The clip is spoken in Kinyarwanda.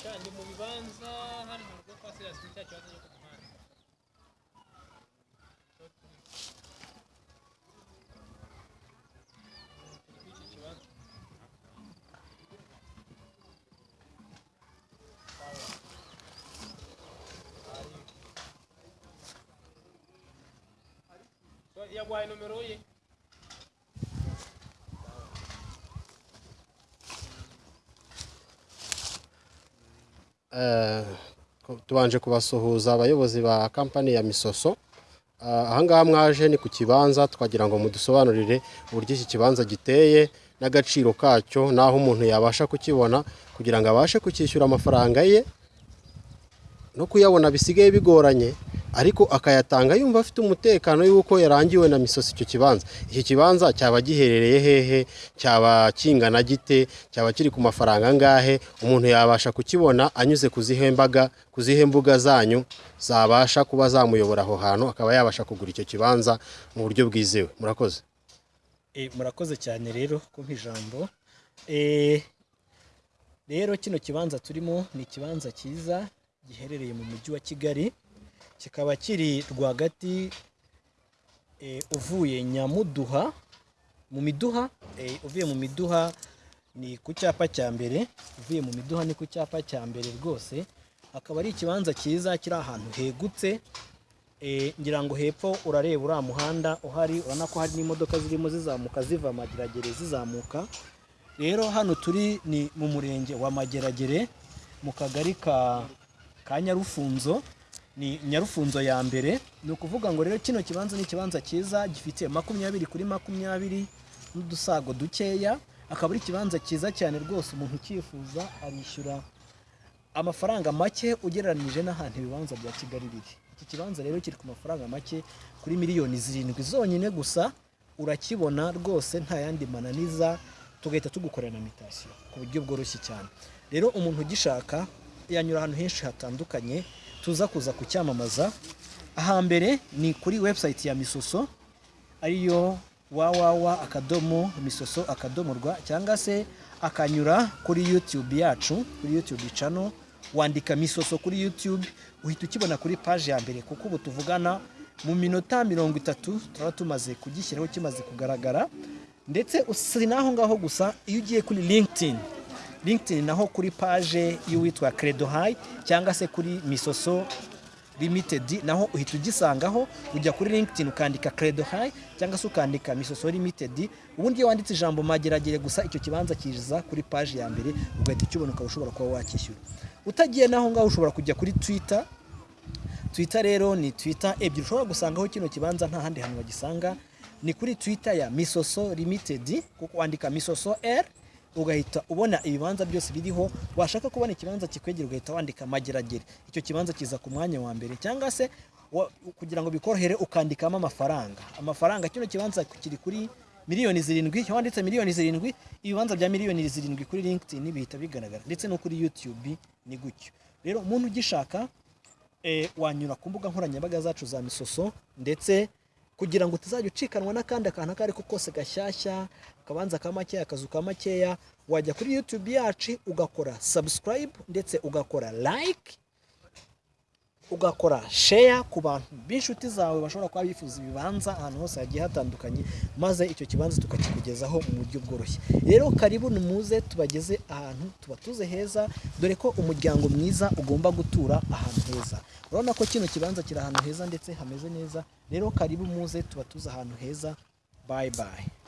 Cioè, andiamo di panza, arriviamo, che passi la sfida, ci vado a E agora número 8. Tubanje kubasuhuza abayobozi ba kampani ya misoso. Ah, ahangaha mwaje ni ku kibanza twagira ngo mudusobanurire uburyo iki kibanza giteye n'agaciro kacyo n'aho umuntu yabasha kukibona kugira ngo abashe kucyishyura amafaranga ye no kuyabona bisigaye bigoranye. Ariko akayatanga yumva afite umutekano y'uko yarangiwe na misosi icyo kibanza. Iki kibanza cyaba giherereye hehe? Cyaba kingana gite? Cyaba kiri ku mafaranga angahe? Umuntu yabasha kukibona anyuze ku zihe mbuga zanyu zabasha kuba zamuyobora aho hantu akaba yabasha kugura icyo kibanza mu buryo bwizewe. Murakoze. Eh, murakoze cyane rero kumpa ijambo. Eh, rero kino kibanza turimo ni ikibanza cyiza giherereye mu mujyi wa kigali. Kikaba kiri rwagati eh, uvuye nyamuduha. Mu miduha eh, uvuye mu miduha ni ku cyapa cya mbere uvuye mu miduha ni ku cyapa cya mbere rwose. Akaba ari ikibanza cyiza kiri ahantu hegutse Eh, ngira ngo hepfo urareba uriya muhanda uhari urabona ko hari n'imodoka zirimo zizamuka ziva mageragere zizamuka. Rero hano turi ni mu murenge wa mageragere mu kagari ka nyarufunzo. Ni nyarufunzo ya mbere ni ukuvuga ngo rero kino kibanza ni ikibanza cyiza gifite makumyabiri kuri makumyabiri n'udusago dukeya akaba ari ikibanza cyiza cyane rwose umuntu ucyifuza arishyura amafaranga make ugereranyije n'ahantu ibibanza bya kigali biri. Iki kibanza rero kiri ku mafaranga make kuri miliyoni zirindwi zonyine gusa urakibona rwose nta yandi mananiza tugahita tugukorera na mitasiyo ku buryo bworoshye cyane. Rero umuntu ugishaka yanyura ahantu henshi hatandukanye tuza kuza kucyamamaza. Ahambere ni kuri website ya misoso ariyo wawawa akadomo misoso akadomo rwa cyangwa se akanyura kuri youtube yacu kuri youtube channel. Wandika misoso kuri youtube uhita ukibona kuri paje ya mbere kuko ubu tuvugana mu minota mirongo itatu turaba tumaze kugishyiraho kimaze kugaragara. Ndetse si n'aho ngaho gusa iyo ugiye kuri linkedin linkedin naho kuri paje y'uwitwa credo high cyangwa se kuri misoso limited. Naho uhita ugisangaho ujya kuri linkedin ukandika credo high cyangwa se ukandika misoso limited. Ubundi iyo wanditse ijambo mageragere gusa icyo kibanza kiza kuri paji ya mbere ugahita ukibona ukaba ushobora kuba wakishyura. Utagiye naho ngaho ushobora kujya kuri twitter. Twitter rero ni twitter ebyiri. Ushobora gusangaho kino kibanza nta handi hantu wagisanga. Ni kuri twitter ya misoso limited kuko wandika misoso r ugahita ubona ibibanza byose biriho washaka kubona ikibanza kikwegera ugahita wandika mageragere. Icyo kibanza kiza ku mwanya wa mbere cyangwa se kugira ngo bikorohere ukandikamo amafaranga. Amafaranga kino kibanza kiri kuri miliyoni zirindwi iyo wanditse miliyoni zirindwi ibibanza bya miliyoni zirindwi kuri linkedin bihita bigaragara. Ndetse no kuri youtube ni gutyo. Rero umuntu ugishaka eh, wanyura ku mbuga nkoranyambaga zacu za misoso ndetse kugira ngo utazajya ucikanwa n'akandi akantu ako ari ko kose gashyashya akabanza ka makeya akazu ka makeya wajya kuri youtube yacu ugakora subscribe ndetse ugakora like ugakora share ku bantu b'inshuti zawe bashobora kuba bifuza ibibanza ahantu hose hagiye hatandukanye maze icyo kibanza tukakikugezaho mu buryo bworoshye. Rero karibu muze tubageze ahantu tuba tuze heza dore ko umuryango mwiza ugomba gutura ahantu heza. Urabona ko kino kibanza kiri ahantu heza ndetse hameze neza. Rero karibu muze tuba tuze ahantu heza. Bye bye.